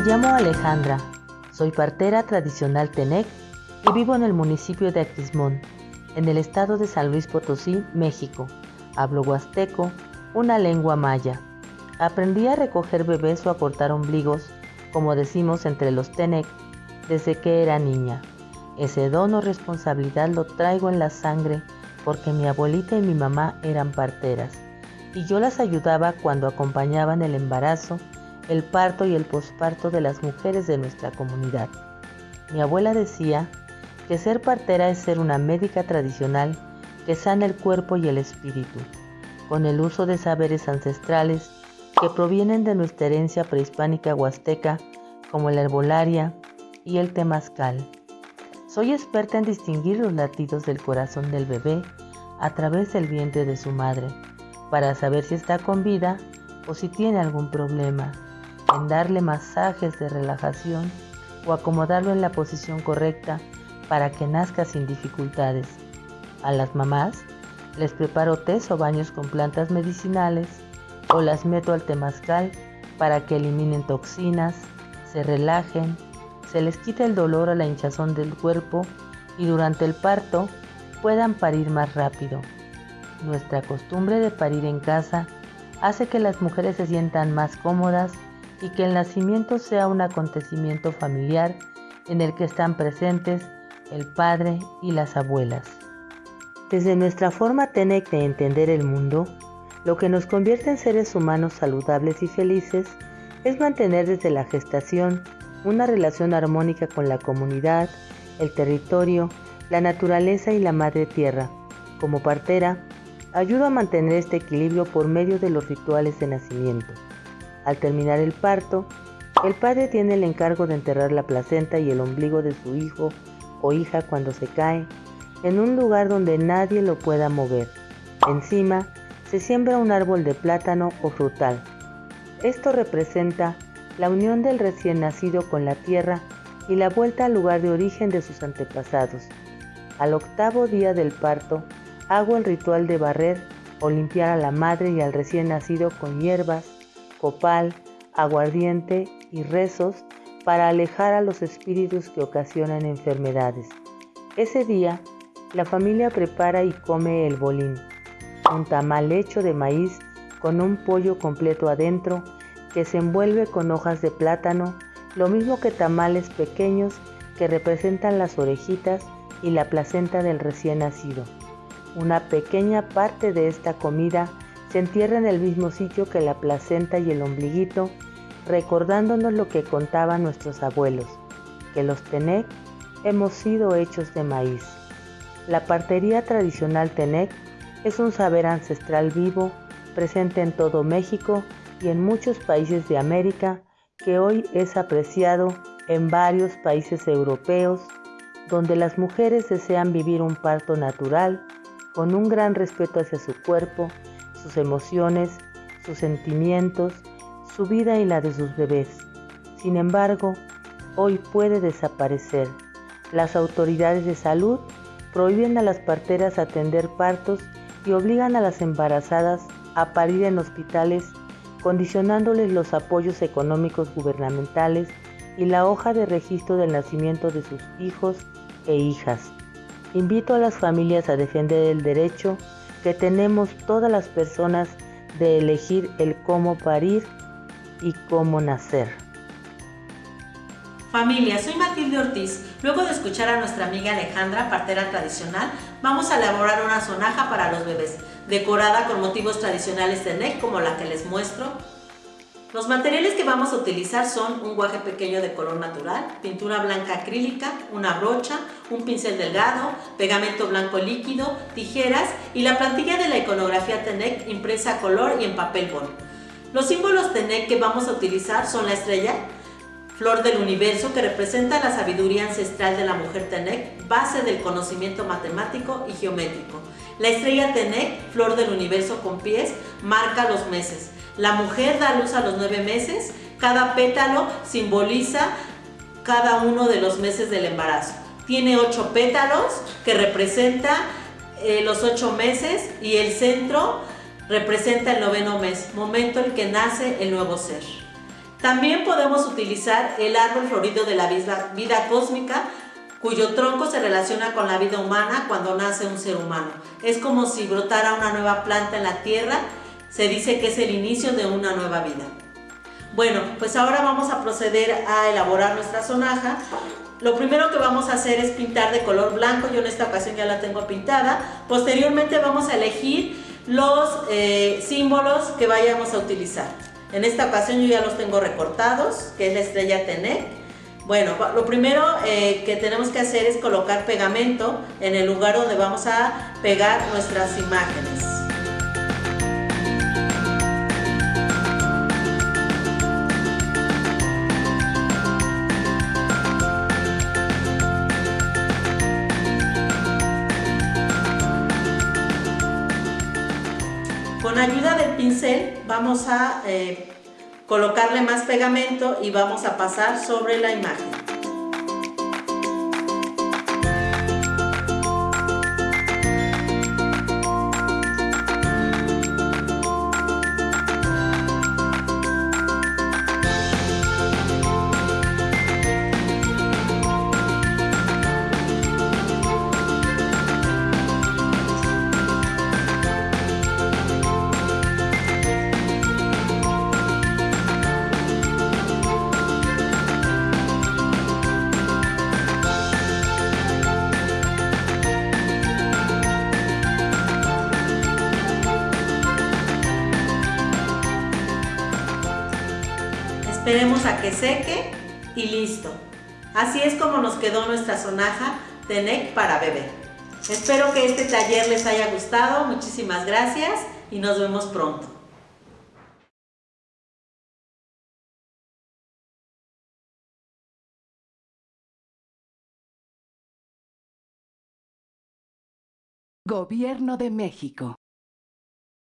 Me llamo Alejandra, soy partera tradicional Tenec y vivo en el municipio de Aquismón, en el estado de San Luis Potosí, México. Hablo huasteco, una lengua maya. Aprendí a recoger bebés o a cortar ombligos, como decimos entre los Tenec, desde que era niña. Ese don o responsabilidad lo traigo en la sangre porque mi abuelita y mi mamá eran parteras y yo las ayudaba cuando acompañaban el embarazo, el parto y el posparto de las mujeres de nuestra comunidad. Mi abuela decía que ser partera es ser una médica tradicional que sana el cuerpo y el espíritu, con el uso de saberes ancestrales que provienen de nuestra herencia prehispánica huasteca como la herbolaria y el temazcal. Soy experta en distinguir los latidos del corazón del bebé a través del vientre de su madre, para saber si está con vida o si tiene algún problema, en darle masajes de relajación o acomodarlo en la posición correcta para que nazca sin dificultades. A las mamás les preparo tés o baños con plantas medicinales o las meto al temazcal para que eliminen toxinas, se relajen se les quita el dolor a la hinchazón del cuerpo y durante el parto puedan parir más rápido. Nuestra costumbre de parir en casa hace que las mujeres se sientan más cómodas y que el nacimiento sea un acontecimiento familiar en el que están presentes el padre y las abuelas. Desde nuestra forma TENEC de entender el mundo, lo que nos convierte en seres humanos saludables y felices es mantener desde la gestación una relación armónica con la comunidad, el territorio, la naturaleza y la madre tierra. Como partera, ayudo a mantener este equilibrio por medio de los rituales de nacimiento. Al terminar el parto, el padre tiene el encargo de enterrar la placenta y el ombligo de su hijo o hija cuando se cae en un lugar donde nadie lo pueda mover. Encima se siembra un árbol de plátano o frutal. Esto representa la unión del recién nacido con la tierra y la vuelta al lugar de origen de sus antepasados. Al octavo día del parto, hago el ritual de barrer o limpiar a la madre y al recién nacido con hierbas, copal, aguardiente y rezos para alejar a los espíritus que ocasionan enfermedades. Ese día, la familia prepara y come el bolín, un tamal hecho de maíz con un pollo completo adentro que se envuelve con hojas de plátano, lo mismo que tamales pequeños que representan las orejitas y la placenta del recién nacido. Una pequeña parte de esta comida se entierra en el mismo sitio que la placenta y el ombliguito, recordándonos lo que contaban nuestros abuelos, que los Tenec hemos sido hechos de maíz. La partería tradicional Tenec es un saber ancestral vivo, presente en todo México y en muchos países de América que hoy es apreciado en varios países europeos donde las mujeres desean vivir un parto natural con un gran respeto hacia su cuerpo, sus emociones, sus sentimientos, su vida y la de sus bebés. Sin embargo, hoy puede desaparecer. Las autoridades de salud prohíben a las parteras atender partos y obligan a las embarazadas a parir en hospitales condicionándoles los apoyos económicos gubernamentales y la hoja de registro del nacimiento de sus hijos e hijas. Invito a las familias a defender el derecho que tenemos todas las personas de elegir el cómo parir y cómo nacer. Familia, soy Matilde Ortiz. Luego de escuchar a nuestra amiga Alejandra, partera tradicional, vamos a elaborar una sonaja para los bebés, decorada con motivos tradicionales de NEC como la que les muestro. Los materiales que vamos a utilizar son un guaje pequeño de color natural, pintura blanca acrílica, una brocha, un pincel delgado, pegamento blanco líquido, tijeras y la plantilla de la iconografía TENEC impresa a color y en papel bond. Los símbolos TENEC que vamos a utilizar son la estrella, flor del universo que representa la sabiduría ancestral de la mujer Tenec, base del conocimiento matemático y geométrico. La estrella Tenec, flor del universo con pies, marca los meses. La mujer da luz a los nueve meses, cada pétalo simboliza cada uno de los meses del embarazo. Tiene ocho pétalos que representa eh, los ocho meses y el centro representa el noveno mes, momento en que nace el nuevo ser. También podemos utilizar el árbol florido de la vida, vida cósmica, cuyo tronco se relaciona con la vida humana cuando nace un ser humano. Es como si brotara una nueva planta en la tierra, se dice que es el inicio de una nueva vida. Bueno, pues ahora vamos a proceder a elaborar nuestra sonaja. Lo primero que vamos a hacer es pintar de color blanco, yo en esta ocasión ya la tengo pintada. Posteriormente vamos a elegir los eh, símbolos que vayamos a utilizar. En esta ocasión yo ya los tengo recortados, que es la estrella Tenec. Bueno, lo primero eh, que tenemos que hacer es colocar pegamento en el lugar donde vamos a pegar nuestras imágenes. Ayuda del pincel vamos a eh, colocarle más pegamento y vamos a pasar sobre la imagen. Esperemos a que seque y listo. Así es como nos quedó nuestra sonaja de NEC para bebé. Espero que este taller les haya gustado. Muchísimas gracias y nos vemos pronto. Gobierno de México.